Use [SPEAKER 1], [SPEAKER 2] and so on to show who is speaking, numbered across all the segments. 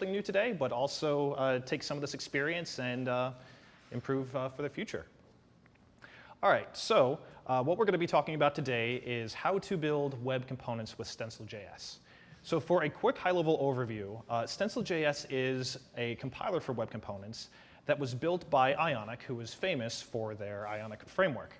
[SPEAKER 1] something new today, but also uh, take some of this experience and uh, improve uh, for the future. All right, so uh, what we're going to be talking about today is how to build web components with Stencil.js. So for a quick high-level overview, uh, Stencil.js is a compiler for web components that was built by Ionic, who is famous for their Ionic framework.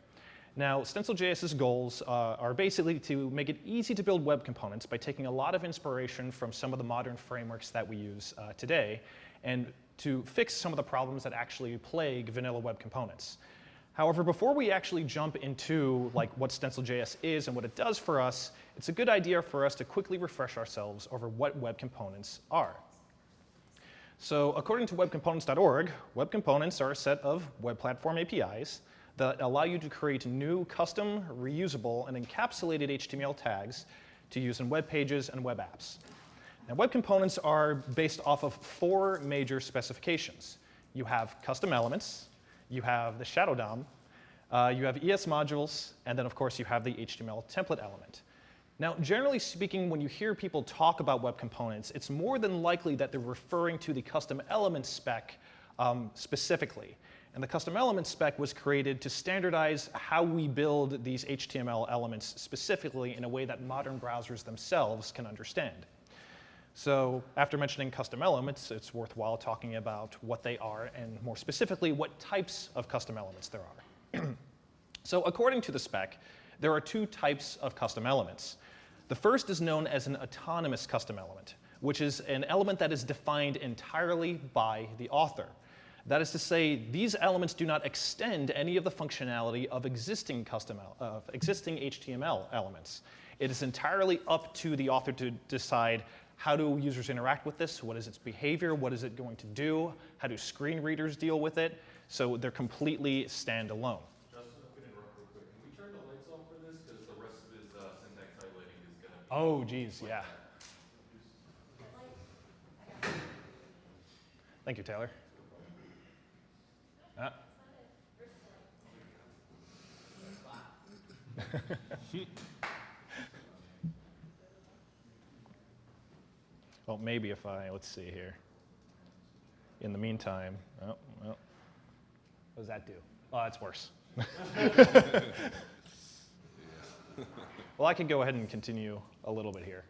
[SPEAKER 1] Now, Stencil.js's goals uh, are basically to make it easy to build web components by taking a lot of inspiration from some of the modern frameworks that we use uh, today and to fix some of the problems that actually plague vanilla web components. However, before we actually jump into like what Stencil.js is and what it does for us, it's a good idea for us to quickly refresh ourselves over what web components are. So according to webcomponents.org, web components are a set of web platform APIs that allow you to create new custom, reusable, and encapsulated HTML tags to use in web pages and web apps. Now, web components are based off of four major specifications. You have custom elements, you have the shadow DOM, uh, you have ES modules, and then, of course, you have the HTML template element. Now, generally speaking, when you hear people talk about web components, it's more than likely that they're referring to the custom element spec um, specifically. And the custom element spec was created to standardize how we build these HTML elements specifically in a way that modern browsers themselves can understand. So after mentioning custom elements, it's worthwhile talking about what they are and more specifically what types of custom elements there are. so according to the spec, there are two types of custom elements. The first is known as an autonomous custom element, which is an element that is defined entirely by the author. That is to say, these elements do not extend any of the functionality of existing, custom, uh, of existing HTML elements. It is entirely up to the author to decide how do users interact with this, what is its behavior, what is it going to do, how do screen readers deal with it, so they're completely standalone. Oh, geez, yeah. Thank you, Taylor. well, maybe if I, let's see here. In the meantime, oh, well, what does that do? Oh, that's worse. well, I could go ahead and continue a little bit here.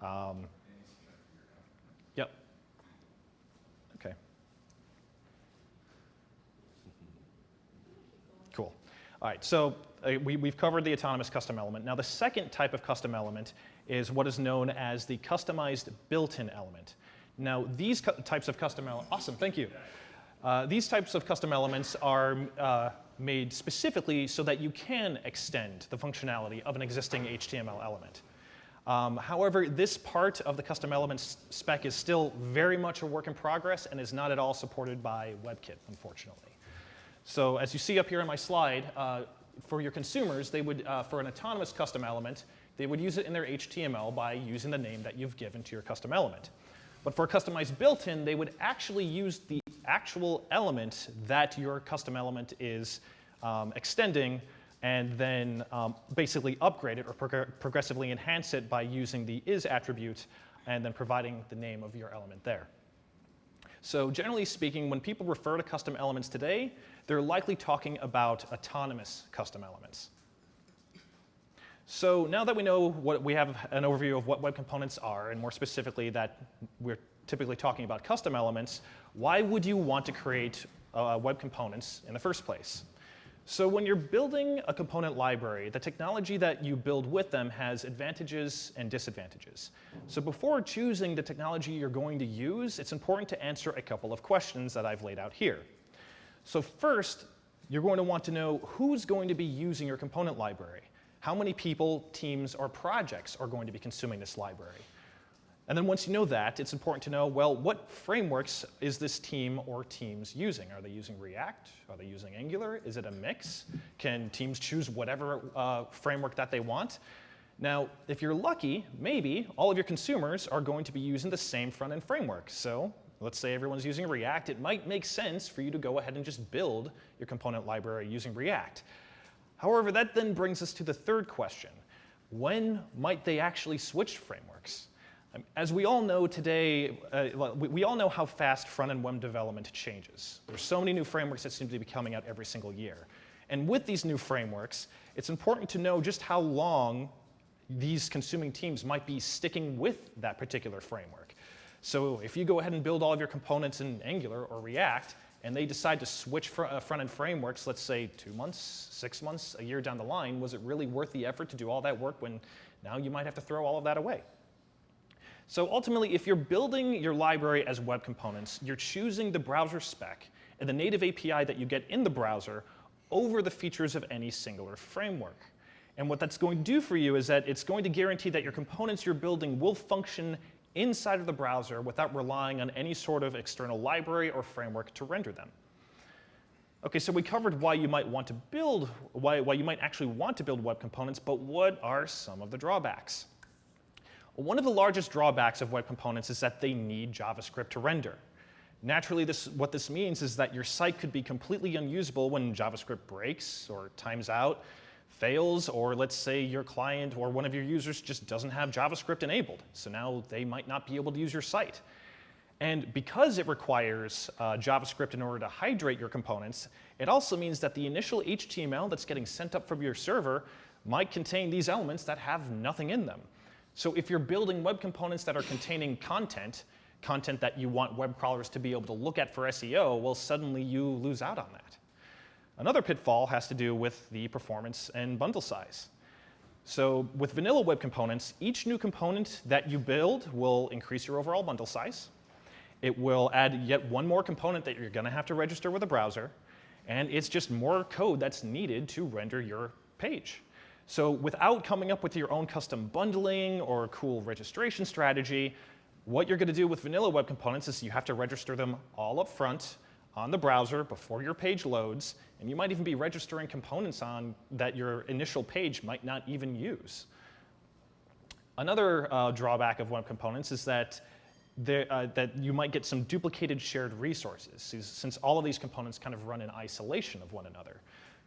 [SPEAKER 1] Um, yep. Okay. Cool. All right, so uh, we, we've covered the autonomous custom element. Now the second type of custom element is what is known as the customized built-in element. Now these types of custom elements, awesome, thank you. Uh, these types of custom elements are uh, made specifically so that you can extend the functionality of an existing HTML element. Um, however, this part of the custom elements spec is still very much a work in progress and is not at all supported by WebKit, unfortunately. So as you see up here on my slide, uh, for your consumers, they would, uh, for an autonomous custom element, they would use it in their HTML by using the name that you've given to your custom element. But for a customized built-in, they would actually use the actual element that your custom element is um, extending and then um, basically upgrade it or prog progressively enhance it by using the is attribute and then providing the name of your element there. So generally speaking, when people refer to custom elements today, they're likely talking about autonomous custom elements. So now that we know what we have an overview of what web components are, and more specifically that we're typically talking about custom elements, why would you want to create uh, web components in the first place? So when you're building a component library, the technology that you build with them has advantages and disadvantages. So before choosing the technology you're going to use, it's important to answer a couple of questions that I've laid out here. So first, you're going to want to know who's going to be using your component library. How many people, teams, or projects are going to be consuming this library? And then once you know that, it's important to know, well, what frameworks is this team or teams using? Are they using React? Are they using Angular? Is it a mix? Can teams choose whatever uh, framework that they want? Now, if you're lucky, maybe all of your consumers are going to be using the same front-end framework. So let's say everyone's using React. It might make sense for you to go ahead and just build your component library using React. However, that then brings us to the third question. When might they actually switch frameworks? As we all know today, uh, we, we, all know how fast front-end web development changes. There's so many new frameworks that seem to be coming out every single year. And with these new frameworks, it's important to know just how long these consuming teams might be sticking with that particular framework. So if you go ahead and build all of your components in Angular or React, and they decide to switch uh, front-end frameworks, let's say two months, six months, a year down the line, was it really worth the effort to do all that work when now you might have to throw all of that away? So ultimately, if you're building your library as web components, you're choosing the browser spec and the native API that you get in the browser over the features of any singular framework. And what that's going to do for you is that it's going to guarantee that your components you're building will function inside of the browser without relying on any sort of external library or framework to render them. Okay, so we covered why you might want to build, why, why you might actually want to build web components, but what are some of the drawbacks? One of the largest drawbacks of web components is that they need JavaScript to render. Naturally, this, what this means is that your site could be completely unusable when JavaScript breaks or times out, fails, or let's say your client or one of your users just doesn't have JavaScript enabled. So now they might not be able to use your site. And because it requires uh, JavaScript in order to hydrate your components, it also means that the initial HTML that's getting sent up from your server might contain these elements that have nothing in them. So if you're building web components that are containing content, content that you want web crawlers to be able to look at for SEO, well, suddenly you lose out on that. Another pitfall has to do with the performance and bundle size. So with vanilla web components, each new component that you build will increase your overall bundle size. It will add yet one more component that you're going to have to register with a browser. And it's just more code that's needed to render your page. So without coming up with your own custom bundling or cool registration strategy, what you're going to do with vanilla web components is you have to register them all up front on the browser before your page loads, and you might even be registering components on that your initial page might not even use. Another uh, drawback of web components is that, there, uh, that you might get some duplicated shared resources, since all of these components kind of run in isolation of one another.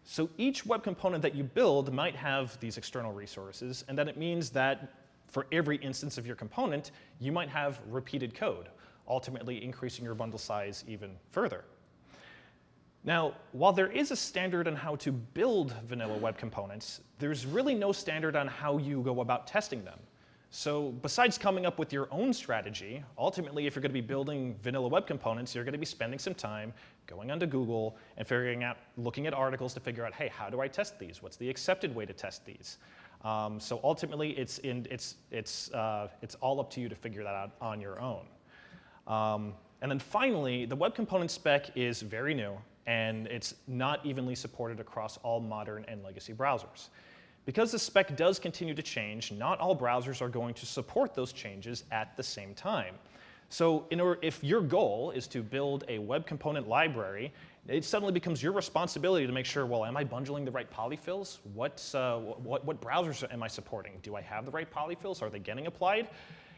[SPEAKER 1] So each web component that you build might have these external resources, and then it means that for every instance of your component, you might have repeated code, ultimately increasing your bundle size even further. Now, while there is a standard on how to build vanilla web components, there's really no standard on how you go about testing them. So besides coming up with your own strategy, ultimately if you're going to be building vanilla web components, you're going to be spending some time going onto Google and figuring out, looking at articles to figure out, hey, how do I test these? What's the accepted way to test these? Um, so ultimately, it's, in, it's, it's, uh, it's all up to you to figure that out on your own. Um, and then finally, the web component spec is very new and it's not evenly supported across all modern and legacy browsers. Because the spec does continue to change, not all browsers are going to support those changes at the same time. So order, if your goal is to build a web component library, it suddenly becomes your responsibility to make sure, well, am I bundling the right polyfills? What's, uh, what, what browsers am I supporting? Do I have the right polyfills? Are they getting applied?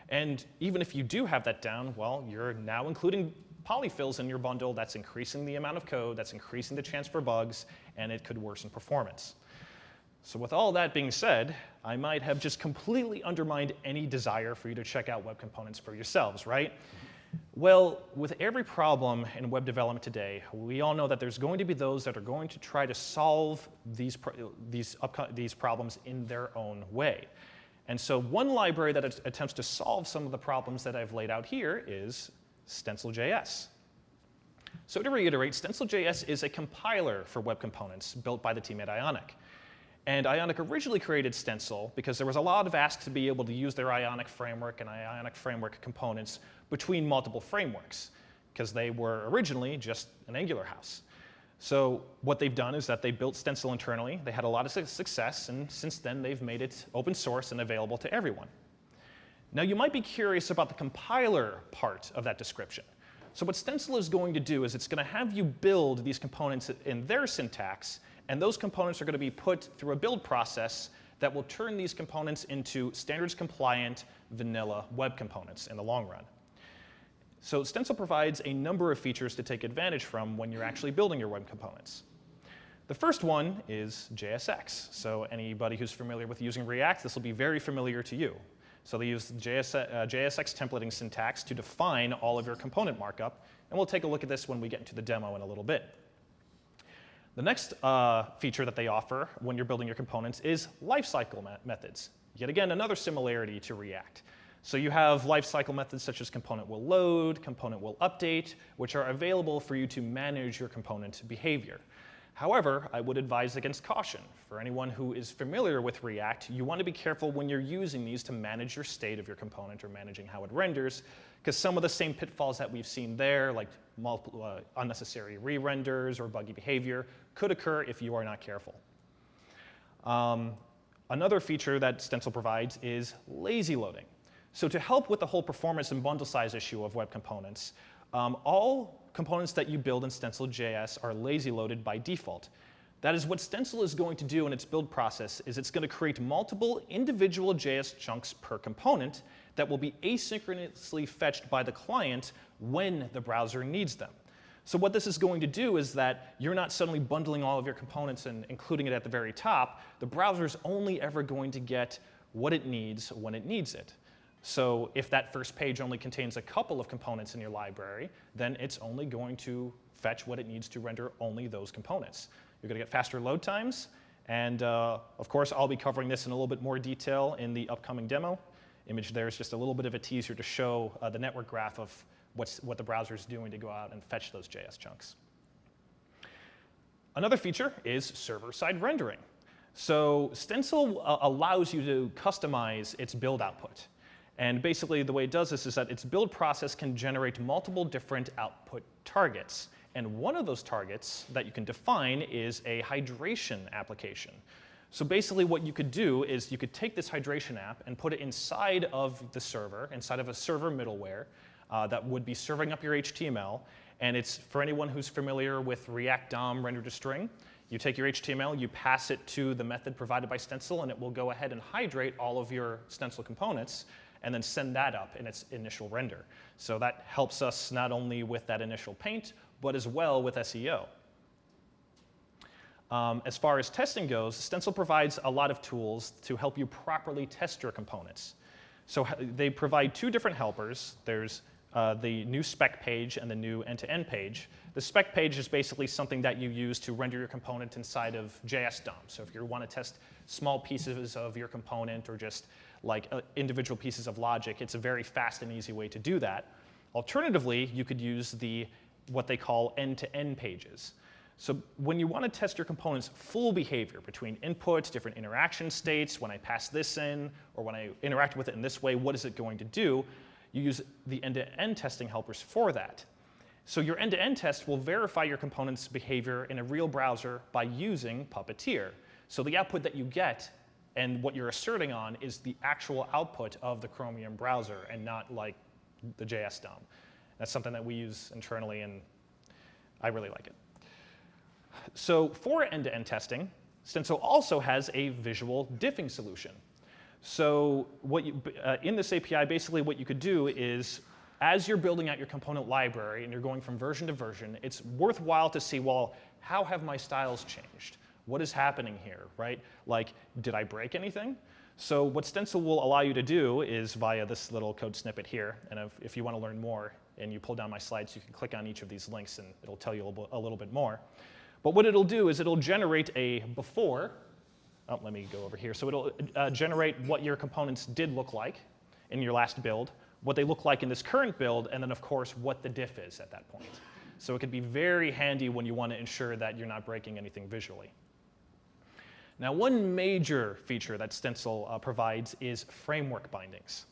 [SPEAKER 1] And even if you do have that down, well, you're now including polyfills in your bundle, that's increasing the amount of code, that's increasing the chance for bugs, and it could worsen performance. So with all that being said, I might have just completely undermined any desire for you to check out web components for yourselves, right? Well, with every problem in web development today, we all know that there's going to be those that are going to try to solve these, these, these problems in their own way. And so one library that attempts to solve some of the problems that I've laid out here is Stencil.js. So to reiterate, Stencil.js is a compiler for web components built by the team at Ionic. And Ionic originally created Stencil because there was a lot of asks to be able to use their Ionic framework and Ionic framework components between multiple frameworks because they were originally just an Angular house. So what they've done is that they built Stencil internally. They had a lot of success, and since then they've made it open source and available to everyone. Now you might be curious about the compiler part of that description. So what Stencil is going to do is it's going to have you build these components in their syntax, and those components are going to be put through a build process that will turn these components into standards compliant vanilla web components in the long run. So Stencil provides a number of features to take advantage from when you're actually building your web components. The first one is JSX. So anybody who's familiar with using React, this will be very familiar to you. So they use JS, uh, JSX templating syntax to define all of your component markup, and we'll take a look at this when we get into the demo in a little bit. The next uh, feature that they offer when you're building your components is lifecycle methods. Yet again, another similarity to React. So you have lifecycle methods such as component will load, component will update, which are available for you to manage your component behavior. However, I would advise against caution. For anyone who is familiar with React, you want to be careful when you're using these to manage your state of your component or managing how it renders, because some of the same pitfalls that we've seen there, like multiple, uh, unnecessary re-renders or buggy behavior, could occur if you are not careful. Um, another feature that Stencil provides is lazy loading. So to help with the whole performance and bundle size issue of web components, um, all components that you build in Stencil.js are lazy loaded by default. That is what Stencil is going to do in its build process is it's going to create multiple individual JS chunks per component that will be asynchronously fetched by the client when the browser needs them. So what this is going to do is that you're not suddenly bundling all of your components and including it at the very top. The browser is only ever going to get what it needs when it needs it. So if that first page only contains a couple of components in your library, then it's only going to fetch what it needs to render only those components. You're going to get faster load times. And uh, of course, I'll be covering this in a little bit more detail in the upcoming demo. Image there is just a little bit of a teaser to show uh, the network graph of what's, what the browser is doing to go out and fetch those JS chunks. Another feature is server-side rendering. So Stencil uh, allows you to customize its build output. And basically, the way it does this is that its build process can generate multiple different output targets. And one of those targets that you can define is a hydration application. So basically what you could do is you could take this hydration app and put it inside of the server, inside of a server middleware uh, that would be serving up your HTML. And it's for anyone who's familiar with React DOM render to string, you take your HTML, you pass it to the method provided by Stencil, and it will go ahead and hydrate all of your Stencil components and then send that up in its initial render. So that helps us not only with that initial paint, but as well with SEO. Um, as far as testing goes, Stencil provides a lot of tools to help you properly test your components. So they provide two different helpers. There's uh, the new spec page and the new end-to-end -end page. The spec page is basically something that you use to render your component inside of JS DOM. So if you want to test small pieces of your component or just like uh, individual pieces of logic, it's a very fast and easy way to do that. Alternatively, you could use the what they call end-to-end -end pages. So when you want to test your component's full behavior between inputs, different interaction states, when I pass this in, or when I interact with it in this way, what is it going to do? You use the end-to-end -end testing helpers for that. So your end-to-end -end test will verify your component's behavior in a real browser by using Puppeteer. So the output that you get and what you're asserting on is the actual output of the Chromium browser and not like the JS DOM. That's something that we use internally, and I really like it. So for end-to-end -end testing, Stencil also has a visual diffing solution. So what you, uh, in this API, basically what you could do is, as you're building out your component library and you're going from version to version, it's worthwhile to see, well, how have my styles changed? What is happening here, right? Like, did I break anything? So what Stencil will allow you to do is via this little code snippet here, and if, if you want to learn more and you pull down my slides, you can click on each of these links and it'll tell you a little, a little bit more. But what it'll do is it'll generate a before, oh, let me go over here. So it'll uh, generate what your components did look like in your last build, what they look like in this current build, and then of course what the diff is at that point. So it could be very handy when you want to ensure that you're not breaking anything visually. Now, one major feature that Stencil uh, provides is framework bindings.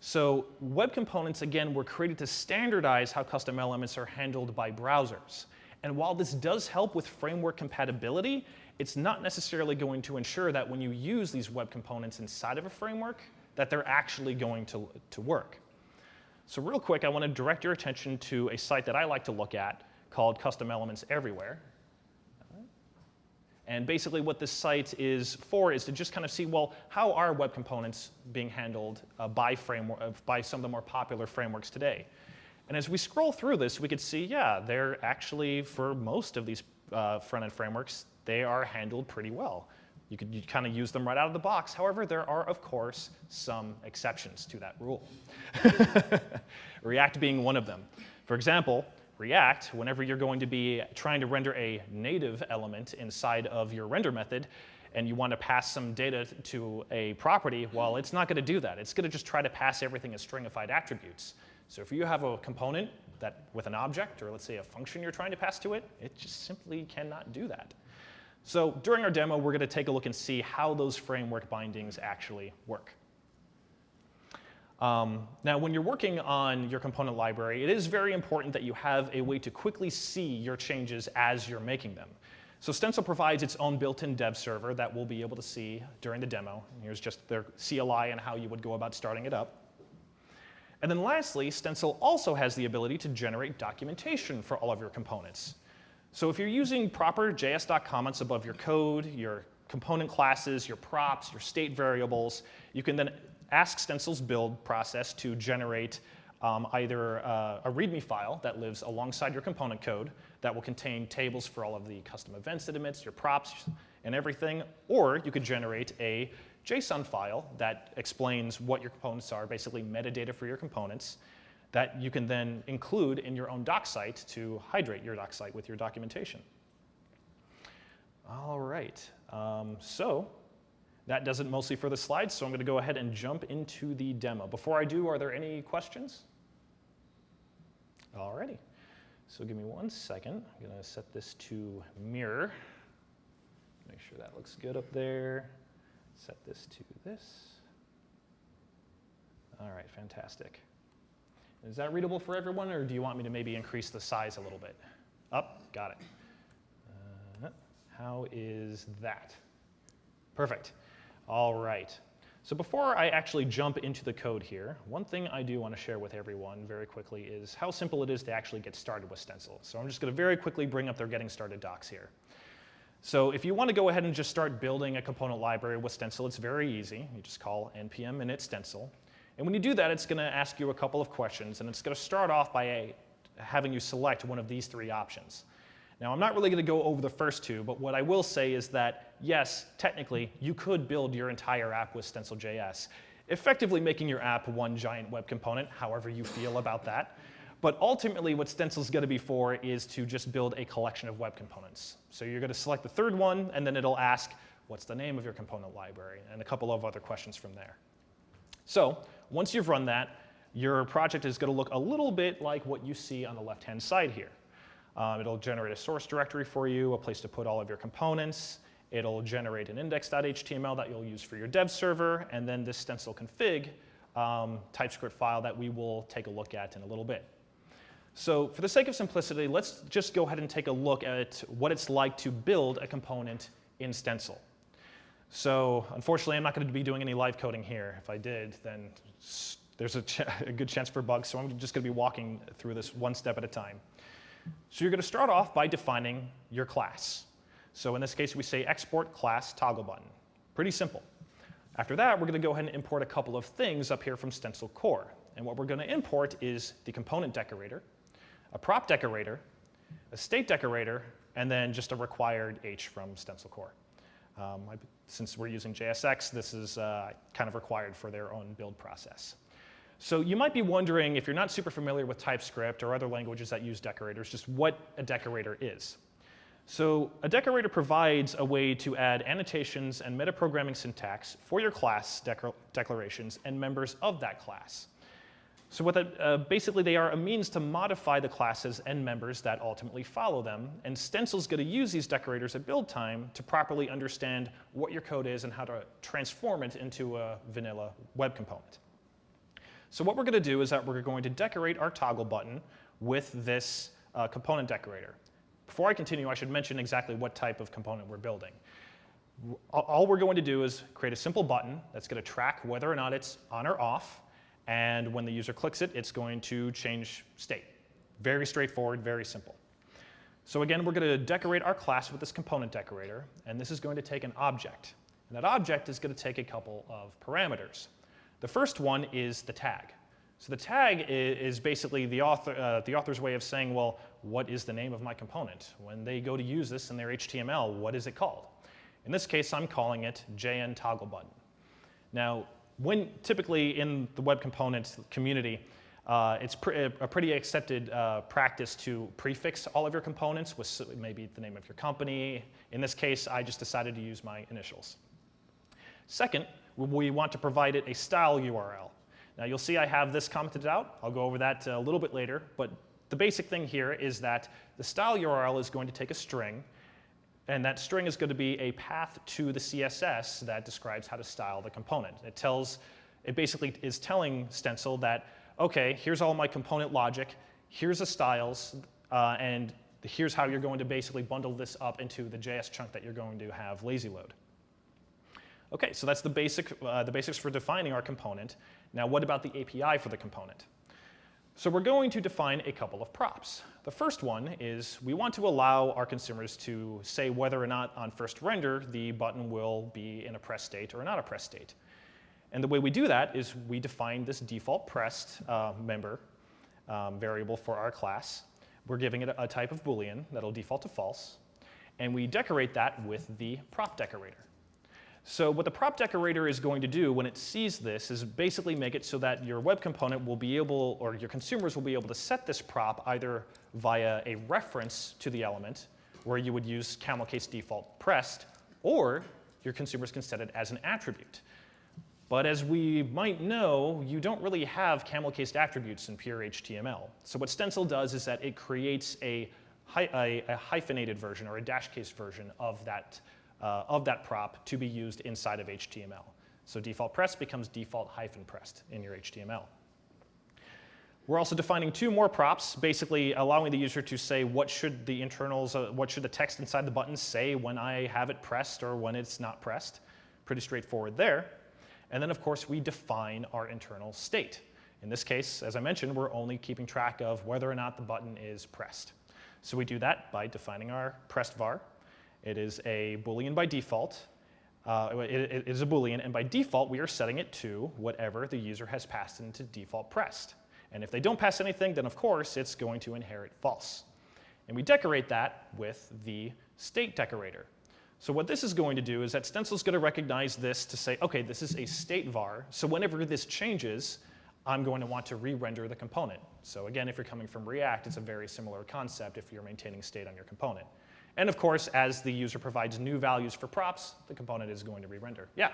[SPEAKER 1] So web components, again, were created to standardize how custom elements are handled by browsers. And while this does help with framework compatibility, it's not necessarily going to ensure that when you use these web components inside of a framework, that they're actually going to, to work. So real quick, I want to direct your attention to a site that I like to look at called Custom Elements Everywhere. And basically what this site is for is to just kind of see, well, how are web components being handled uh, by, framework, uh, by some of the more popular frameworks today? And as we scroll through this, we could see, yeah, they're actually, for most of these uh, front-end frameworks, they are handled pretty well. You could kind of use them right out of the box. However, there are, of course, some exceptions to that rule. React being one of them. For example, React, whenever you're going to be trying to render a native element inside of your render method, and you want to pass some data to a property, well, it's not going to do that. It's going to just try to pass everything as stringified attributes. So if you have a component that with an object, or let's say a function you're trying to pass to it, it just simply cannot do that. So during our demo, we're going to take a look and see how those framework bindings actually work. Um, now, when you're working on your component library, it is very important that you have a way to quickly see your changes as you're making them. So Stencil provides its own built-in dev server that we'll be able to see during the demo. Here's just their CLI and how you would go about starting it up. And then lastly, Stencil also has the ability to generate documentation for all of your components. So if you're using proper JSDoc comments above your code, your component classes, your props, your state variables, you can then ask Stencil's build process to generate um, either uh, a README file that lives alongside your component code that will contain tables for all of the custom events it emits, your props, and everything, or you could generate a JSON file that explains what your components are, basically metadata for your components, that you can then include in your own doc site to hydrate your doc site with your documentation. All right, um, so that does it mostly for the slides, so I'm going to go ahead and jump into the demo. Before I do, are there any questions? All righty. So give me one second. I'm going to set this to mirror. Make sure that looks good up there. Set this to this. All right, fantastic. Is that readable for everyone, or do you want me to maybe increase the size a little bit? Up, got it. Uh, how is that? Perfect. All right. So before I actually jump into the code here, one thing I do want to share with everyone very quickly is how simple it is to actually get started with Stencil. So I'm just going to very quickly bring up their getting started docs here. So if you want to go ahead and just start building a component library with Stencil, it's very easy. You just call npm init stencil. And when you do that, it's going to ask you a couple of questions, and it's going to start off by a, having you select one of these three options. Now, I'm not really going to go over the first two, but what I will say is that, yes, technically, you could build your entire app with Stencil.js, effectively making your app one giant web component, however you feel about that. But ultimately, what Stencil is going to be for is to just build a collection of web components. So you're going to select the third one, and then it'll ask, what's the name of your component library, and a couple of other questions from there. So once you've run that, your project is going to look a little bit like what you see on the left-hand side here. Um, it'll generate a source directory for you, a place to put all of your components. It'll generate an index.html that you'll use for your dev server, and then this stencil config um, TypeScript file that we will take a look at in a little bit. So for the sake of simplicity, let's just go ahead and take a look at what it's like to build a component in Stencil. So unfortunately, I'm not going to be doing any live coding here. If I did, then there's a, a good chance for bugs, so I'm just going to be walking through this one step at a time. So you're going to start off by defining your class. So in this case, we say export class toggle button. Pretty simple. After that, we're going to go ahead and import a couple of things up here from Stencil Core. And what we're going to import is the component decorator, a prop decorator, a state decorator, and then just a required H from Stencil Core. Um, I, since we're using JSX, this is uh, kind of required for their own build process. So you might be wondering, if you're not super familiar with TypeScript or other languages that use decorators, just what a decorator is. So a decorator provides a way to add annotations and metaprogramming syntax for your class declarations and members of that class. So what that, uh, basically they are a means to modify the classes and members that ultimately follow them, and Stencil's going to use these decorators at build time to properly understand what your code is and how to transform it into a vanilla web component. So what we're going to do is that we're going to decorate our toggle button with this uh, component decorator. Before I continue, I should mention exactly what type of component we're building. All we're going to do is create a simple button that's going to track whether or not it's on or off, and when the user clicks it, it's going to change state. Very straightforward, very simple. So again, we're going to decorate our class with this component decorator, and this is going to take an object. And that object is going to take a couple of parameters. The first one is the tag. So the tag is basically the, author, uh, the author's way of saying, well, what is the name of my component? When they go to use this in their HTML, what is it called? In this case, I'm calling it JN toggle button. Now, when typically in the web components community, uh, it's pr a pretty accepted uh, practice to prefix all of your components with maybe the name of your company. In this case, I just decided to use my initials. Second, we want to provide it a style URL. Now you'll see I have this commented out. I'll go over that a little bit later, but the basic thing here is that the style URL is going to take a string, and that string is going to be a path to the CSS that describes how to style the component. It tells, it basically is telling Stencil that okay, here's all my component logic, here's the styles, uh, and here's how you're going to basically bundle this up into the JS chunk that you're going to have lazy load. Okay, so that's the, basic, uh, the basics for defining our component. Now what about the API for the component? So we're going to define a couple of props. The first one is we want to allow our consumers to say whether or not on first render the button will be in a press state or not a press state. And the way we do that is we define this default pressed uh, member um, variable for our class. We're giving it a, a type of Boolean that'll default to false. And we decorate that with the prop decorator. So what the prop decorator is going to do when it sees this is basically make it so that your web component will be able, or your consumers will be able to set this prop either via a reference to the element, where you would use camel case default pressed, or your consumers can set it as an attribute. But as we might know, you don't really have camel-cased attributes in pure HTML. So what Stencil does is that it creates a, a, a hyphenated version or a dash case version of that, uh, of that prop to be used inside of HTML. So default pressed becomes default hyphen pressed in your HTML. We're also defining two more props, basically allowing the user to say what should the internals, uh, what should the text inside the button say when I have it pressed or when it's not pressed. Pretty straightforward there. And then, of course, we define our internal state. In this case, as I mentioned, we're only keeping track of whether or not the button is pressed. So we do that by defining our pressed var. It is a Boolean by default. Uh, it, it is a Boolean, and by default, we are setting it to whatever the user has passed into default pressed. And if they don't pass anything, then of course, it's going to inherit false. And we decorate that with the state decorator. So what this is going to do is that Stencil is going to recognize this to say, okay, this is a state var. So whenever this changes, I'm going to want to re-render the component. So again, if you're coming from React, it's a very similar concept if you're maintaining state on your component. And of course, as the user provides new values for props, the component is going to re-render. Yeah?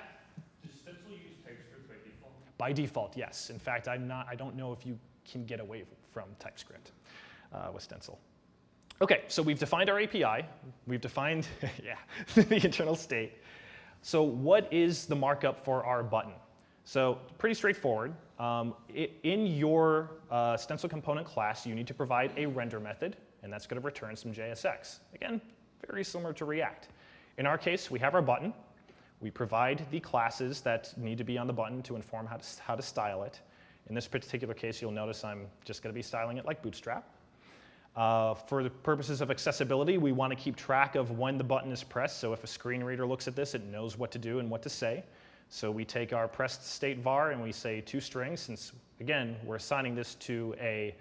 [SPEAKER 2] Does Stencil use TypeScript by default?
[SPEAKER 1] By default, yes. In fact, I'm not, I don't know if you can get away from TypeScript uh, with Stencil. Okay, so we've defined our API. We've defined, yeah, the internal state. So what is the markup for our button? So pretty straightforward. Um, it, in your uh, stencil component class, you need to provide a render method, and that's going to return some JSX. Again, very similar to React. In our case, we have our button. We provide the classes that need to be on the button to inform how to, how to style it. In this particular case, you'll notice I'm just going to be styling it like Bootstrap. Uh, for the purposes of accessibility, we want to keep track of when the button is pressed. So if a screen reader looks at this, it knows what to do and what to say. So we take our pressed state var and we say two strings, since again, we're assigning this to a,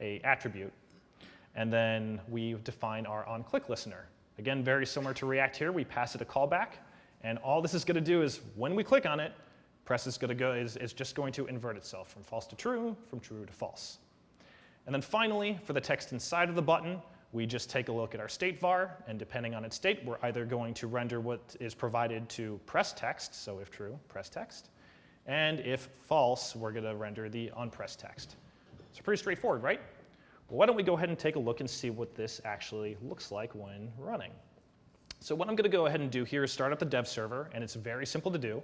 [SPEAKER 1] a attribute. And then we define our onClick listener. Again, very similar to React here, we pass it a callback. And all this is going to do is when we click on it, press is going to go is, is just going to invert itself from false to true, from true to false. And then finally, for the text inside of the button, we just take a look at our state var, and depending on its state, we're either going to render what is provided to press text, so if true, press text, and if false, we're going to render the unpressed text. So pretty straightforward, right? Why don't we go ahead and take a look and see what this actually looks like when running. So what I'm going to go ahead and do here is start up the dev server, and it's very simple to do.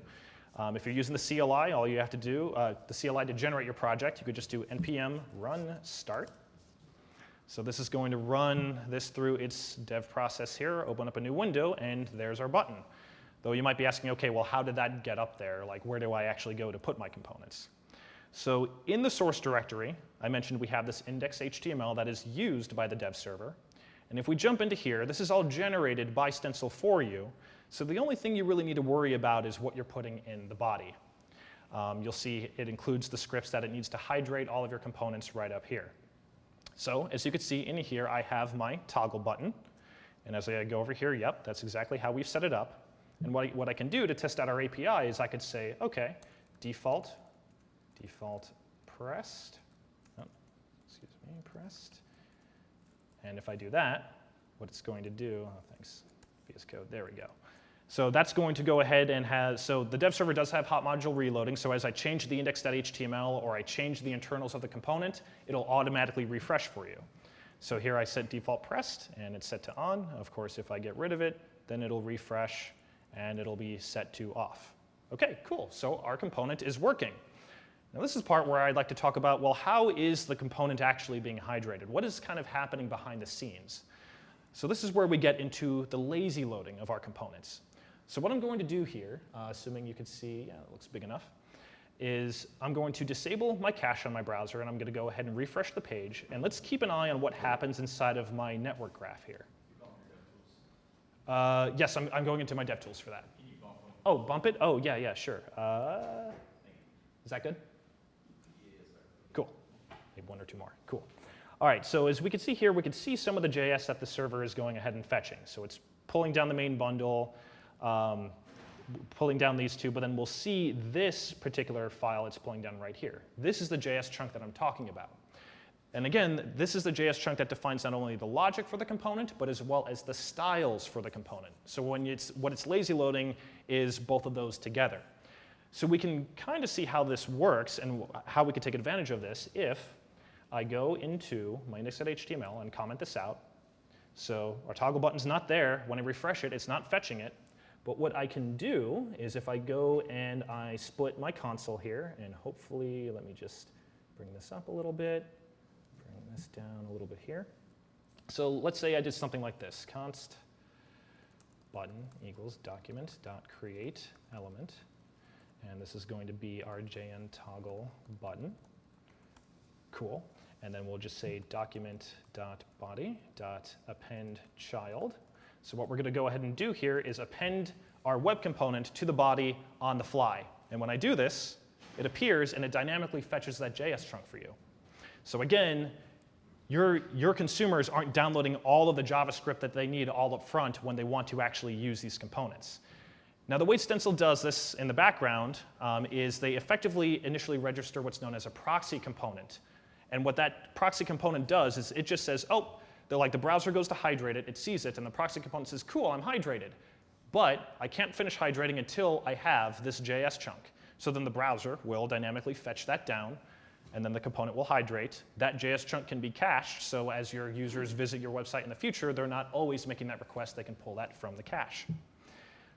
[SPEAKER 1] Um, if you're using the CLI, all you have to do, uh, the CLI to generate your project, you could just do npm run start. So this is going to run this through its dev process here, open up a new window, and there's our button. Though you might be asking, okay, well, how did that get up there? Like, where do I actually go to put my components? So in the source directory, I mentioned we have this index.html that is used by the dev server. And if we jump into here, this is all generated by Stencil for you. So the only thing you really need to worry about is what you're putting in the body. Um, you'll see it includes the scripts that it needs to hydrate all of your components right up here. So as you can see in here, I have my toggle button. And as I go over here, yep, that's exactly how we've set it up. And what I, what I can do to test out our API is I could say, okay, default, default pressed, me, pressed. And if I do that, what it's going to do, oh, thanks, VS Code, there we go. So that's going to go ahead and has, so the dev server does have hot module reloading. So as I change the index.html or I change the internals of the component, it'll automatically refresh for you. So here I set default pressed and it's set to on. Of course, if I get rid of it, then it'll refresh and it'll be set to off. Okay, cool. So our component is working. Now this is part where I'd like to talk about, well, how is the component actually being hydrated? What is kind of happening behind the scenes? So this is where we get into the lazy loading of our components. So what I'm going to do here, uh, assuming you can see, yeah, it looks big enough, is I'm going to disable my cache on my browser and I'm going to go ahead and refresh the page. And let's keep an eye on what happens inside of my network graph here. Uh, yes, I'm, I'm going into my DevTools for that. Oh, bump it? Oh, yeah, yeah, sure. Uh, is that good? Maybe one or two more. Cool. All right, so as we can see here, we can see some of the JS that the server is going ahead and fetching. So it's pulling down the main bundle, um, pulling down these two, but then we'll see this particular file it's pulling down right here. This is the JS chunk that I'm talking about. And again, this is the JS chunk that defines not only the logic for the component, but as well as the styles for the component. So when it's, what it's lazy loading is both of those together. So we can kind of see how this works and how we can take advantage of this if I go into my index.html and comment this out. So our toggle button's not there. When I refresh it, it's not fetching it. But what I can do is if I go and I split my console here, and hopefully, let me just bring this up a little bit, bring this down a little bit here. So let's say I did something like this, const button equals document dot create element, and this is going to be our JN toggle button. Cool. And then we'll just say document dot body dot append child. So what we're going to go ahead and do here is append our web component to the body on the fly. And when I do this, it appears and it dynamically fetches that JS chunk for you. So again, your, your consumers aren't downloading all of the JavaScript that they need all up front when they want to actually use these components. Now, the way Stencil does this in the background um, is they effectively initially register what's known as a proxy component. And what that proxy component does is it just says, oh, they're like the browser goes to hydrate it, it sees it, and the proxy component says, cool, I'm hydrated. But I can't finish hydrating until I have this JS chunk. So then the browser will dynamically fetch that down, and then the component will hydrate. That JS chunk can be cached, so as your users visit your website in the future, they're not always making that request. They can pull that from the cache.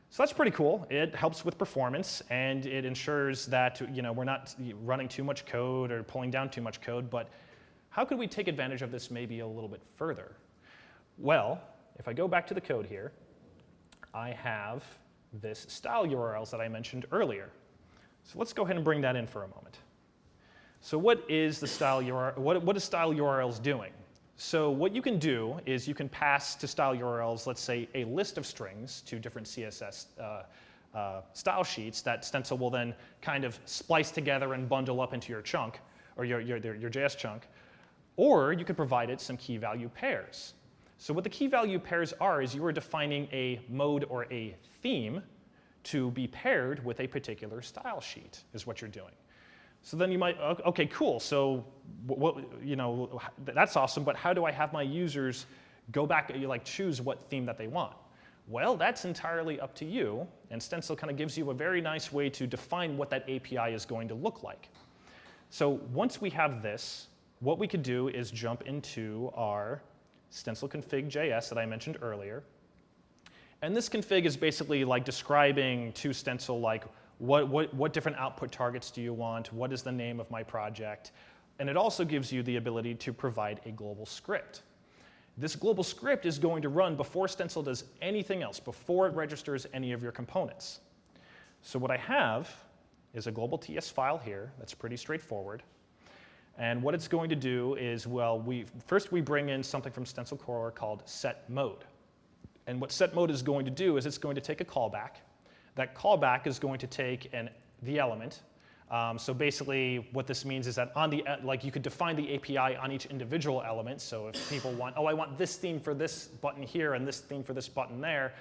[SPEAKER 1] So that's pretty cool. It helps with performance, and it ensures that you know, we're not running too much code or pulling down too much code, but how could we take advantage of this maybe a little bit further? Well, if I go back to the code here, I have this style URLs that I mentioned earlier. So let's go ahead and bring that in for a moment. So what is the style URL, what, what is style URLs doing? So what you can do is you can pass to style URLs, let's say, a list of strings to different CSS uh, uh, style sheets that Stencil will then kind of splice together and bundle up into your chunk, or your, your, your JS chunk. Or you could provide it some key value pairs. So what the key value pairs are is you are defining a mode or a theme to be paired with a particular style sheet is what you're doing. So then you might, okay, cool. So what, you know, that's awesome, but how do I have my users go back, and like choose what theme that they want? Well, that's entirely up to you, and Stencil kind of gives you a very nice way to define what that API is going to look like. So once we have this, what we could do is jump into our stencil config JS that I mentioned earlier. And this config is basically like describing to stencil like what, what, what different output targets do you want, what is the name of my project, and it also gives you the ability to provide a global script. This global script is going to run before Stencil does anything else, before it registers any of your components. So what I have is a global TS file here that's pretty straightforward. And what it's going to do is, well, we, first we bring in something from Stencil Core called set mode. And what set mode is going to do is it's going to take a callback. That callback is going to take an, the element. Um, so basically what this means is that on the, like you could define the API on each individual element. So if people want, oh, I want this theme for this button here and this theme for this button there,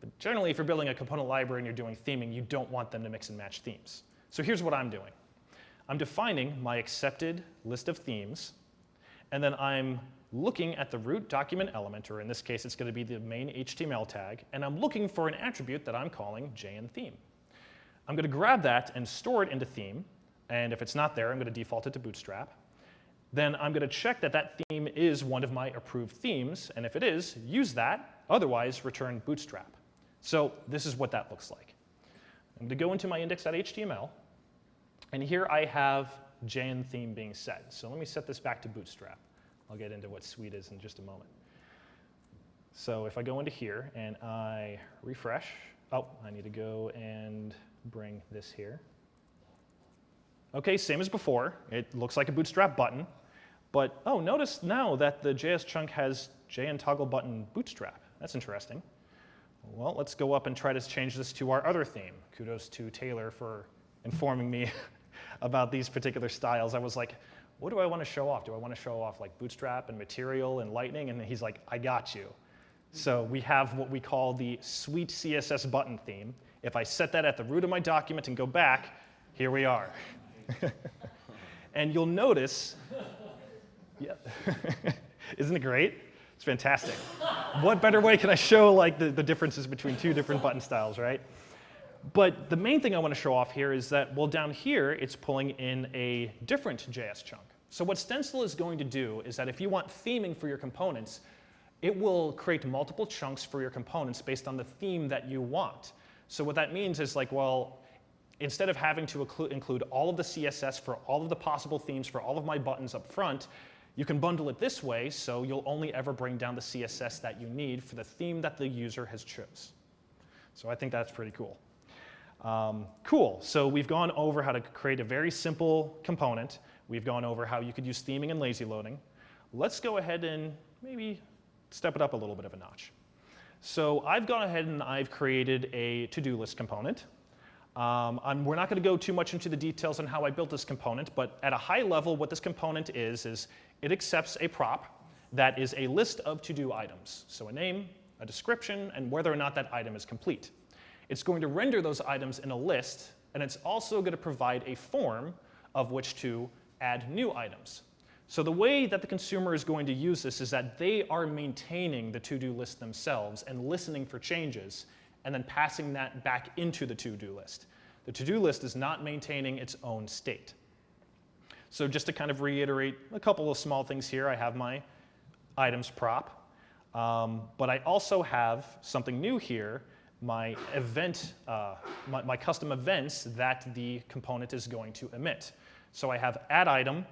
[SPEAKER 1] But generally, if you're building a component library and you're doing theming, you don't want them to mix and match themes. So here's what I'm doing. I'm defining my accepted list of themes, and then I'm looking at the root document element, or in this case, it's going to be the main HTML tag, and I'm looking for an attribute that I'm calling JNTheme. I'm going to grab that and store it into theme, and if it's not there, I'm going to default it to Bootstrap. Then I'm going to check that that theme is one of my approved themes, and if it is, use that. Otherwise, return Bootstrap. So this is what that looks like. I'm going to go into my index.html, and here I have JN theme being set. So let me set this back to Bootstrap. I'll get into what Sweet is in just a moment. So if I go into here and I refresh, oh, I need to go and bring this here. Okay, same as before. It looks like a Bootstrap button. But oh, notice now that the JS chunk has JN toggle button Bootstrap. That's interesting. Well, let's go up and try to change this to our other theme. Kudos to Taylor for informing me about these particular styles. I was like, what do I want to show off? Do I want to show off like Bootstrap and Material and Lightning? And he's like, I got you. So we have what we call the Sweet CSS button theme. If I set that at the root of my document and go back, here we are. and you'll notice, yeah, isn't it great? It's fantastic. what better way can I show like the, the differences between two different button styles, right? But the main thing I want to show off here is that, well, down here, it's pulling in a different JS chunk. So what Stencil is going to do is that if you want theming for your components, it will create multiple chunks for your components based on the theme that you want. So what that means is like, well, instead of having to include all of the CSS for all of the possible themes for all of my buttons up front, you can bundle it this way so you'll only ever bring down the CSS that you need for the theme that the user has chose. So I think that's pretty cool. Um, cool, so we've gone over how to create a very simple component. We've gone over how you could use theming and lazy loading. Let's go ahead and maybe step it up a little bit of a notch. So I've gone ahead and I've created a to-do list component. Um, we're not going to go too much into the details on how I built this component, but at a high level, what this component is, is it accepts a prop that is a list of to-do items. So a name, a description, and whether or not that item is complete. It's going to render those items in a list, and it's also going to provide a form of which to add new items. So the way that the consumer is going to use this is that they are maintaining the to-do list themselves and listening for changes and then passing that back into the to-do list. The to-do list is not maintaining its own state. So just to kind of reiterate a couple of small things here, I have my items prop, um, but I also have something new here, my event, uh, my, my custom events that the component is going to emit. So I have add item,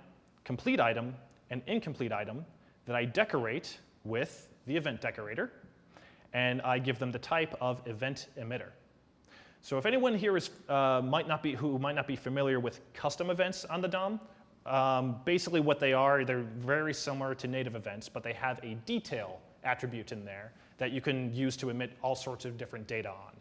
[SPEAKER 1] complete item, and incomplete item that I decorate with the event decorator, and I give them the type of event emitter. So if anyone here is, uh, might not be, who might not be familiar with custom events on the DOM, um, basically what they are, they're very similar to native events, but they have a detail attribute in there that you can use to emit all sorts of different data on.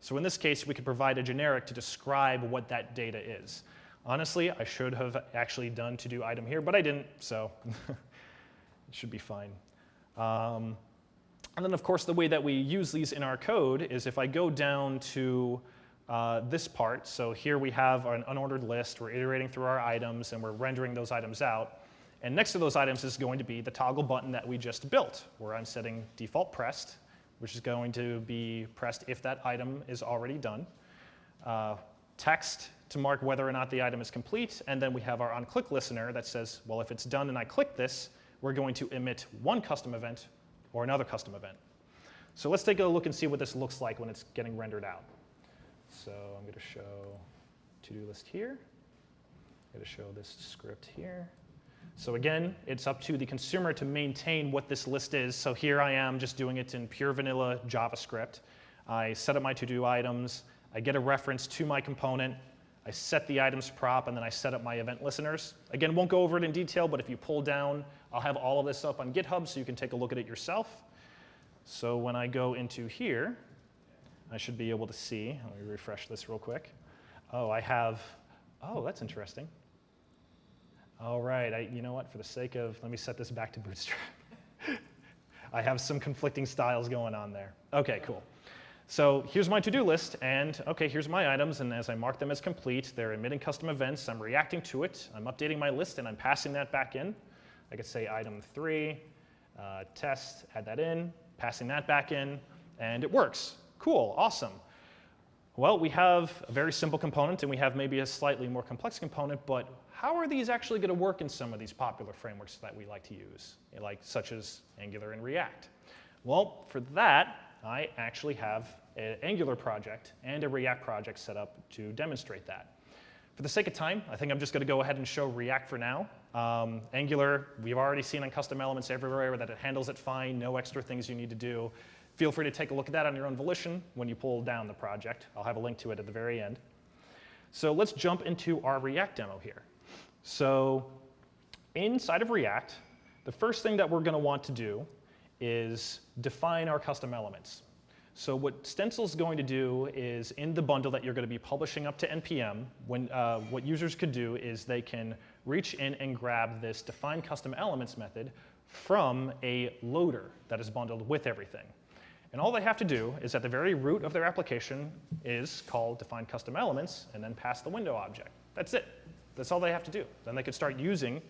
[SPEAKER 1] So in this case, we could provide a generic to describe what that data is. Honestly, I should have actually done to do item here, but I didn't, so it should be fine. Um, and then, of course, the way that we use these in our code is if I go down to uh, this part, so here we have an unordered list, we're iterating through our items, and we're rendering those items out. And next to those items is going to be the toggle button that we just built, where I'm setting default pressed, which is going to be pressed if that item is already done. Uh, text to mark whether or not the item is complete, and then we have our onClick listener that says, well, if it's done and I click this, we're going to emit one custom event or another custom event. So let's take a look and see what this looks like when it's getting rendered out. So I'm going to show to-do list here. I'm going to show this script here. So again, it's up to the consumer to maintain what this list is. So here I am just doing it in pure vanilla JavaScript. I set up my to-do items. I get a reference to my component. I set the items prop, and then I set up my event listeners. Again, won't go over it in detail, but if you pull down, I'll have all of this up on GitHub so you can take a look at it yourself. So when I go into here, I should be able to see. Let me refresh this real quick. Oh, I have, oh, that's interesting. All right, I, you know what, for the sake of, let me set this back to Bootstrap. I have some conflicting styles going on there. Okay, cool. So here's my to-do list, and okay, here's my items, and as I mark them as complete, they're emitting custom events, I'm reacting to it, I'm updating my list, and I'm passing that back in. I could say item three, uh, test, add that in, passing that back in, and it works. Cool, awesome. Well, we have a very simple component, and we have maybe a slightly more complex component, but how are these actually going to work in some of these popular frameworks that we like to use, like such as Angular and React? Well, for that, I actually have an Angular project and a React project set up to demonstrate that. For the sake of time, I think I'm just going to go ahead and show React for now. Um, Angular, we've already seen on custom elements everywhere that it handles it fine, no extra things you need to do. Feel free to take a look at that on your own volition when you pull down the project. I'll have a link to it at the very end. So let's jump into our React demo here. So inside of React, the first thing that we're going to want to do is define our custom elements. So what Stencil is going to do is in the bundle that you're going to be publishing up to NPM, when, uh, what users could do is they can reach in and grab this define custom elements method from a loader that is bundled with everything. And all they have to do is at the very root of their application is call define custom elements and then pass the window object. That's it. That's all they have to do. Then they could start using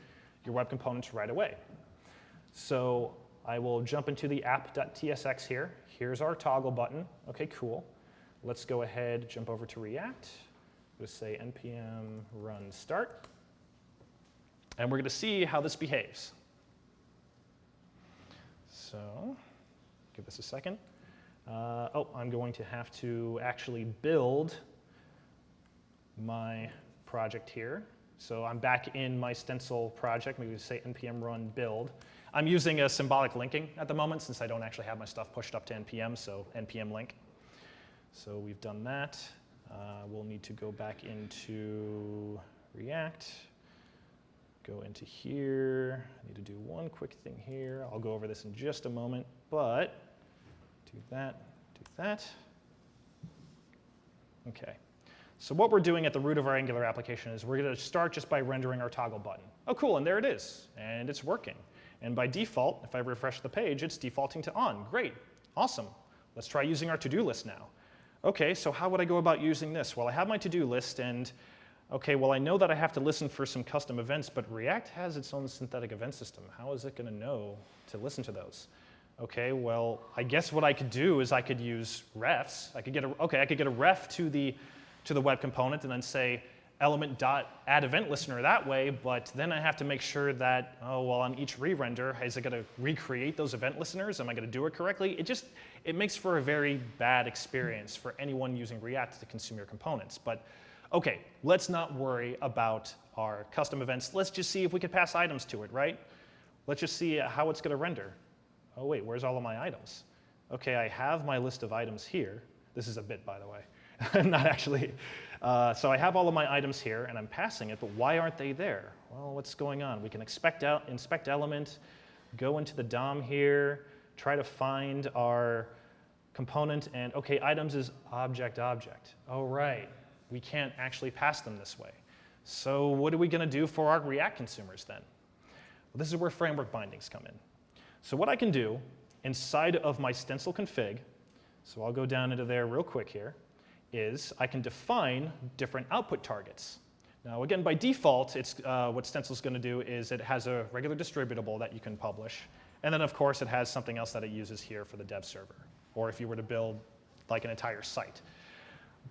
[SPEAKER 1] your web components right away. So I will jump into the app.tsx here. Here's our toggle button. OK, cool. Let's go ahead, jump over to React. Just say npm run start. And we're going to see how this behaves. So give this a second. Uh, oh, I'm going to have to actually build my project here. So I'm back in my stencil project. Maybe we say npm run build. I'm using a symbolic linking at the moment since I don't actually have my stuff pushed up to npm, so npm link. So we've done that. Uh, we'll need to go back into React, go into here. I need to do one quick thing here. I'll go over this in just a moment, but do that, do that. OK. So what we're doing at the root of our Angular application is we're going to start just by rendering our toggle button. Oh, cool, and there it is, and it's working. And by default, if I refresh the page, it's defaulting to on. Great, awesome. Let's try using our to-do list now. OK, so how would I go about using this? Well, I have my to-do list, and OK, well, I know that I have to listen for some custom events, but React has its own synthetic event system. How is it going to know to listen to those? OK, well, I guess what I could do is I could use refs. I could get a, OK, I could get a ref to the to the web component and then say element dot add event listener that way, but then I have to make sure that, oh, well, on each re-render, is it going to recreate those event listeners? Am I going to do it correctly? It just, it makes for a very bad experience for anyone using React to consume your components. But okay, let's not worry about our custom events. Let's just see if we can pass items to it, right? Let's just see how it's going to render. Oh, wait, where's all of my items? Okay, I have my list of items here. This is a bit, by the way. not actually. Uh, so I have all of my items here, and I'm passing it, but why aren't they there? Well, what's going on? We can expect out, inspect element, go into the DOM here, try to find our component, and OK, items is object object. Oh, right. We can't actually pass them this way. So what are we going to do for our React consumers then? Well, this is where framework bindings come in. So what I can do inside of my stencil config, so I'll go down into there real quick here, is I can define different output targets. Now, again, by default, it's, uh, what Stencil is going to do is it has a regular distributable that you can publish. And then, of course, it has something else that it uses here for the dev server, or if you were to build like an entire site.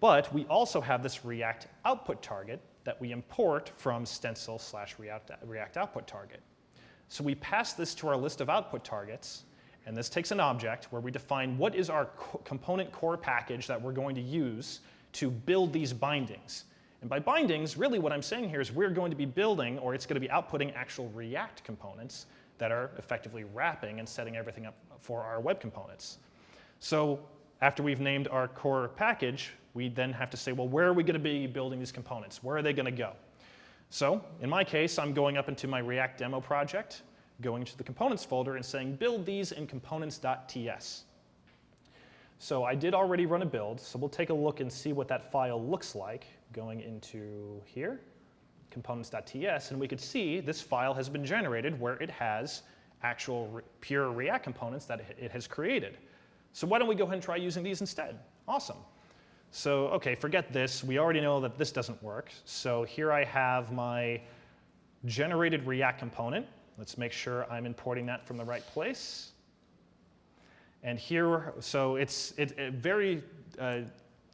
[SPEAKER 1] But we also have this React output target that we import from stencil slash React, React output target. So we pass this to our list of output targets, and this takes an object where we define what is our co component core package that we're going to use to build these bindings. And by bindings, really what I'm saying here is we're going to be building, or it's going to be outputting actual React components that are effectively wrapping and setting everything up for our web components. So after we've named our core package, we then have to say, well, where are we going to be building these components? Where are they going to go? So in my case, I'm going up into my React demo project, going to the components folder and saying build these in components.ts. So I did already run a build, so we'll take a look and see what that file looks like going into here, components.ts, and we could see this file has been generated where it has actual re pure React components that it has created. So why don't we go ahead and try using these instead? Awesome. So, okay, forget this. We already know that this doesn't work. So here I have my generated React component. Let's make sure I'm importing that from the right place. And here, so it's it, it very, uh,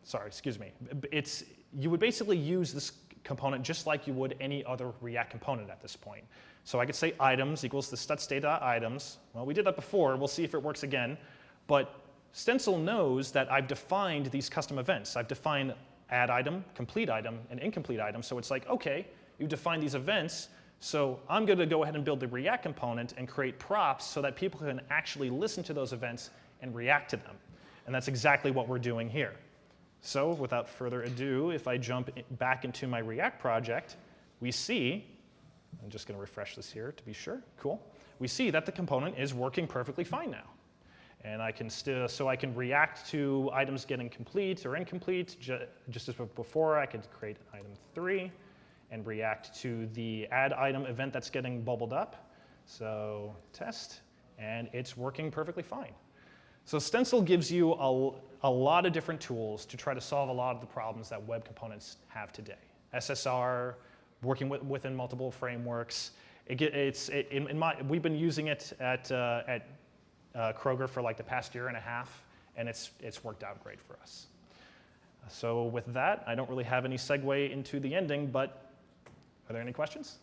[SPEAKER 1] sorry, excuse me. It's, you would basically use this component just like you would any other React component at this point. So I could say items equals the std.items. Well, we did that before. We'll see if it works again. But Stencil knows that I've defined these custom events. I've defined add item, complete item, and incomplete item. So it's like, OK, you define these events. So I'm going to go ahead and build the React component and create props so that people can actually listen to those events and react to them. And that's exactly what we're doing here. So without further ado, if I jump back into my React project, we see, I'm just going to refresh this here to be sure. Cool. We see that the component is working perfectly fine now. And I can still, so I can react to items getting complete or incomplete. Ju just as before, I could create item three and react to the add item event that's getting bubbled up. So test, and it's working perfectly fine. So Stencil gives you a, a lot of different tools to try to solve a lot of the problems that web components have today. SSR, working with, within multiple frameworks. It it's, it, in, in, my, we've been using it at, uh, at uh, Kroger for like the past year and a half, and it's, it's worked out great for us. So with that, I don't really have any segue into the ending, but are there any questions?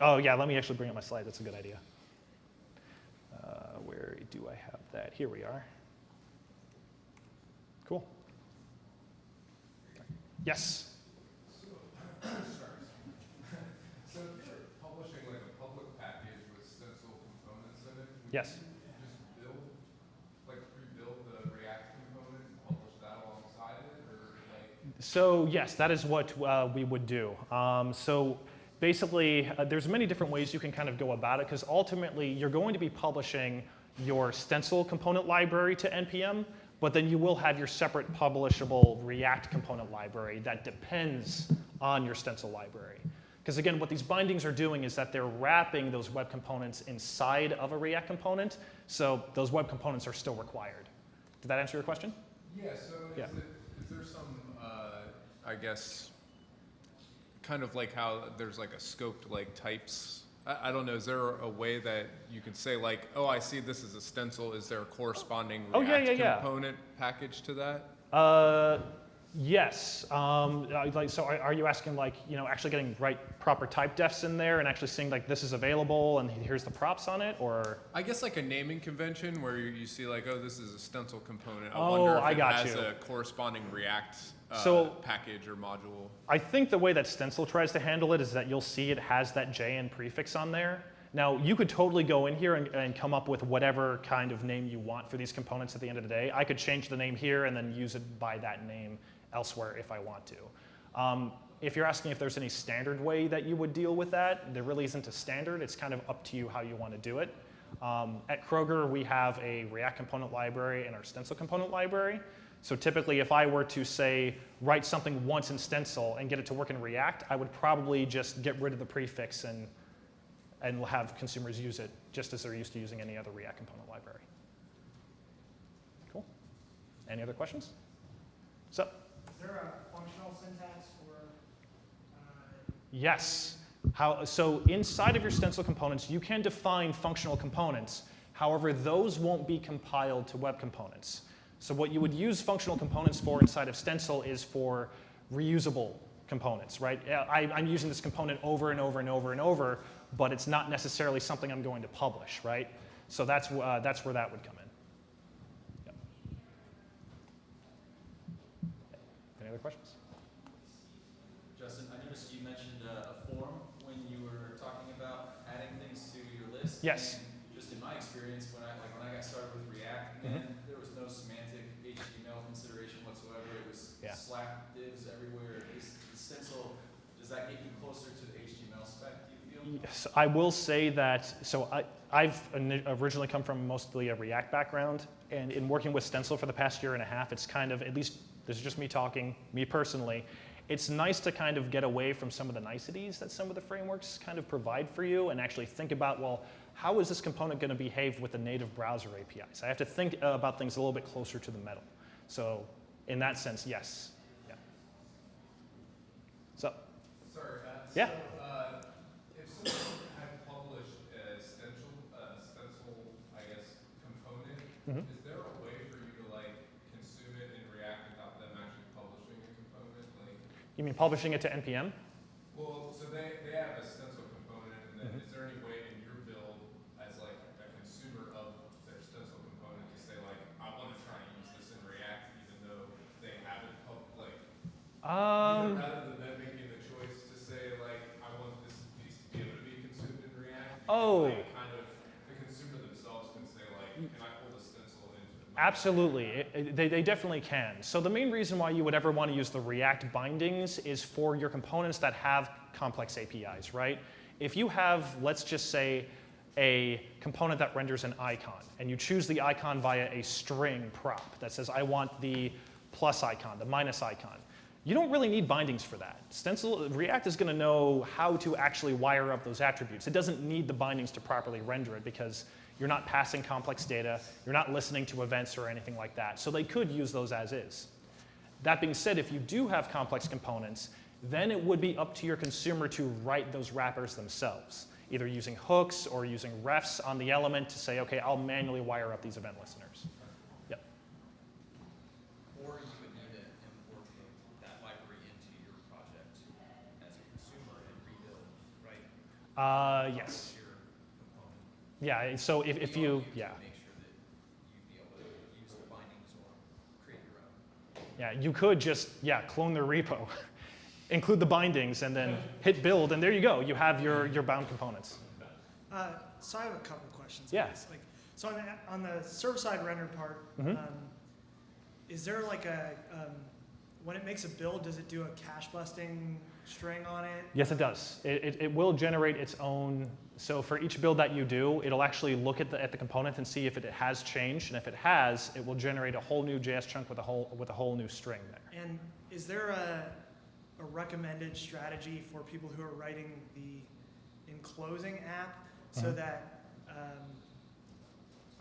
[SPEAKER 1] Oh yeah, let me actually bring up my slide. That's a good idea. Uh, where do I have that? Here we are. Cool. Yes.
[SPEAKER 3] So, so if you're publishing like a public package with stencil components in it, would
[SPEAKER 1] Yes.
[SPEAKER 3] you just build, like rebuild the React component and publish that alongside it, or like?
[SPEAKER 1] So yes, that is what uh, we would do. Um, so basically, uh, there's many different ways you can kind of go about it because ultimately you're going to be publishing your stencil component library to NPM, but then you will have your separate publishable React component library that depends on your stencil library. Because again, what these bindings are doing is that they're wrapping those web components inside of a React component, so those web components are still required. Did that answer your question?
[SPEAKER 3] Yeah, so is
[SPEAKER 1] Yeah.
[SPEAKER 3] it, is there some, I guess, kind of like how there's like a scoped like types? I, I don't know, is there a way that you can say like, oh, I see this is a stencil, is there a corresponding
[SPEAKER 1] Oh, yeah,
[SPEAKER 3] React
[SPEAKER 1] yeah, yeah.
[SPEAKER 3] component package to that?
[SPEAKER 1] Uh, yes. Um, like, so are, are you asking like, you know, actually getting right proper type defs in there and actually seeing like this is available and here's the props on it or?
[SPEAKER 3] I guess like a naming convention where you, you see like, oh, this is a stencil component. I
[SPEAKER 1] Oh,
[SPEAKER 3] wonder if
[SPEAKER 1] I
[SPEAKER 3] it has
[SPEAKER 1] you.
[SPEAKER 3] a corresponding React uh,
[SPEAKER 1] So-
[SPEAKER 3] package or module.
[SPEAKER 1] I think the way that Stencil tries to handle it is that you'll see it has that JN prefix on there. Now, you could totally go in here and, and come up with whatever kind of name you want for these components at the end of the day. I could change the name here and then use it by that name elsewhere if I want to. Um, if you're asking if there's any standard way that you would deal with that, there really isn't a standard. It's kind of up to you how you want to do it. Um, at Kroger, we have a React component library and our Stencil component library. So typically, if I were to say, write something once in Stencil and get it to work in React, I would probably just get rid of the prefix and, and have consumers use it just as they're used to using any other React component library. Cool. Any other questions? So,
[SPEAKER 4] there a functional syntax for, uh,
[SPEAKER 1] yes. How, so inside of your Stencil components, you can define functional components. However, those won't be compiled to web components. So what you would use functional components for inside of Stencil is for reusable components, right? I, I'm using this component over and over and over and over, but it's not necessarily something I'm going to publish, right? So that's, uh, that's where that would come in. Yep. Any other questions?
[SPEAKER 5] Justin, I noticed you mentioned uh, a form when you were talking about adding things to your list.
[SPEAKER 1] Yes.
[SPEAKER 5] And just in my experience, when I, like, when I got started with React,
[SPEAKER 1] Mhm.
[SPEAKER 5] man, there was no semantic HTML consideration whatsoever. It was
[SPEAKER 1] Yeah.
[SPEAKER 5] slack divs everywhere. Is the stencil, does that get you closer to the HTML spec, do you feel?
[SPEAKER 1] Yes, I will say that, so I, I've originally come from mostly a React background, and in working with Stencil for the past year and a half, it's kind of, at least, this is just me talking, me personally, it's nice to kind of get away from some of the niceties that some of the frameworks kind of provide for you and actually think about, well, how is this component going to behave with the native browser APIs? I have to think uh, about things a little bit closer to the metal. So in that sense, yes. Yeah. So,
[SPEAKER 3] Sorry, uh,
[SPEAKER 1] Yeah.
[SPEAKER 3] so, uh, if someone had published a stencil, a stencil, I guess, component,
[SPEAKER 1] Mhm.
[SPEAKER 3] is there a way for you to like consume it in React without them actually publishing a component? Like,
[SPEAKER 1] you mean publishing it to NPM?
[SPEAKER 3] well, so they, they have a stencil component, and then
[SPEAKER 1] Mhm.
[SPEAKER 3] is there any way in your build as like a consumer of their stencil component to say like, I want to try and use this in React even though they haven't pub, like,
[SPEAKER 1] Um,
[SPEAKER 3] rather than them making the choice to say like, I want this piece to be able to be consumed in React.
[SPEAKER 1] Oh.
[SPEAKER 3] like, Kind of, the consumer themselves can say like, can I pull the stencil into my?
[SPEAKER 1] Absolutely, It- it- they, they definitely can. So the main reason why you would ever want to use the React bindings is for your components that have complex APIs, right? If you have, let's just say, a component that renders an icon, and you choose the icon via a string prop that says, I want the plus icon, the minus icon, you don't really need bindings for that. Stencil, React is going to know how to actually wire up those attributes. It doesn't need the bindings to properly render it because you're not passing complex data, you're not listening to events or anything like that. So they could use those as is. That being said, if you do have complex components, then it would be up to your consumer to write those wrappers themselves, either using hooks or using refs on the element to say, okay, I'll manually wire up these event listeners. Yep.
[SPEAKER 5] Or you would need to import that library into your project as a consumer and rebuild, right?
[SPEAKER 1] Uh, yes. Yeah, so if, if you, yeah.
[SPEAKER 5] Make sure that you'd be able to use the bindings or create your own.
[SPEAKER 1] Yeah, you could just, yeah, clone their repo, include the bindings, and then hit build, and there you go. You have your, your bound components.
[SPEAKER 4] Uh, so I have a couple questions.
[SPEAKER 1] Yeah.
[SPEAKER 4] Like, so on the, on the server-side render part,
[SPEAKER 1] Mhm.
[SPEAKER 4] um, is there like a, um, when it makes a build, does it do a cache busting string on it?
[SPEAKER 1] Yes, it does. It, it, it will generate its own. So for each build that you do, it'll actually look at the, at the component and see if it has changed. And if it has, it will generate a whole new JS chunk with a whole, with a whole new string there.
[SPEAKER 4] And is there a, a recommended strategy for people who are writing the enclosing app so
[SPEAKER 1] Mhm.
[SPEAKER 4] that um,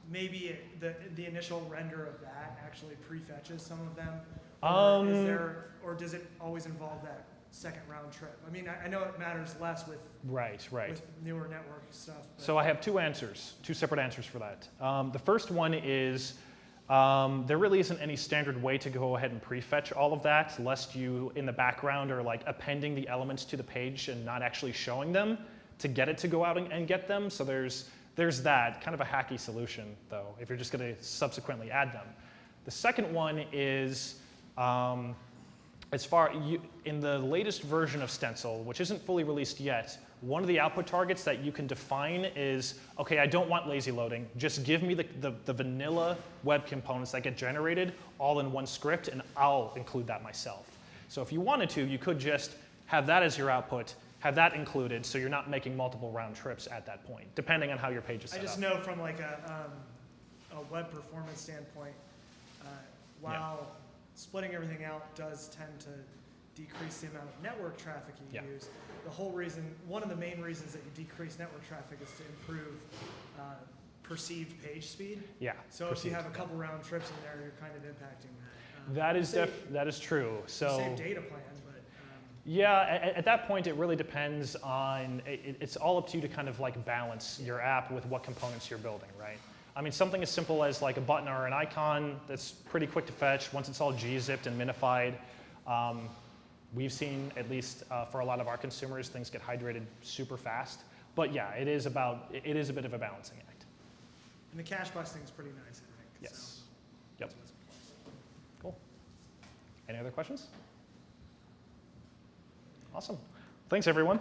[SPEAKER 4] maybe it, the, the initial render of that actually prefetches some of them? Or is
[SPEAKER 1] Um,
[SPEAKER 4] there, or does it always involve that second round trip? I mean, I, I know it matters less with,
[SPEAKER 1] Right, right.
[SPEAKER 4] with newer network stuff.
[SPEAKER 1] So I have two answers, two separate answers for that. Um, the first one is um, there really isn't any standard way to go ahead and prefetch all of that, lest you in the background are like appending the elements to the page and not actually showing them to get it to go out and, and get them. So there's there's that kind of a hacky solution, though, if you're just going to subsequently add them. The second one is um, as far you, in the latest version of Stencil, which isn't fully released yet, one of the output targets that you can define is, okay, I don't want lazy loading. Just give me the, the, the vanilla web components that get generated all in one script, and I'll include that myself. So if you wanted to, you could just have that as your output, have that included, so you're not making multiple round trips at that point, depending on how your page is
[SPEAKER 4] I just
[SPEAKER 1] up.
[SPEAKER 4] know from like a, um, a web performance standpoint, uh, while splitting everything out does tend to decrease the amount of network traffic you
[SPEAKER 1] Yeah.
[SPEAKER 4] use, the whole reason, one of the main reasons that you decrease network traffic is to improve uh, perceived page speed.
[SPEAKER 1] Yeah.
[SPEAKER 4] So if you have a couple round trips in there, you're kind of impacting that. Um,
[SPEAKER 1] That is
[SPEAKER 4] save-
[SPEAKER 1] def, that is true. So.
[SPEAKER 4] Save data plan, but, um,
[SPEAKER 1] Yeah, at, at that point, it really depends on, it, it's all up to you to kind of like balance your app with what components you're building, right? I mean, something as simple as like a button or an icon that's pretty quick to fetch once it's all gzipped and minified. Um, we've seen, at least uh, for a lot of our consumers, things get hydrated super fast. But yeah, it is about, it is a bit of a balancing act.
[SPEAKER 4] and the cache busting is pretty nice, I think. so.
[SPEAKER 1] Yes. Yep. Cool. Any other questions? Awesome. Thanks, everyone.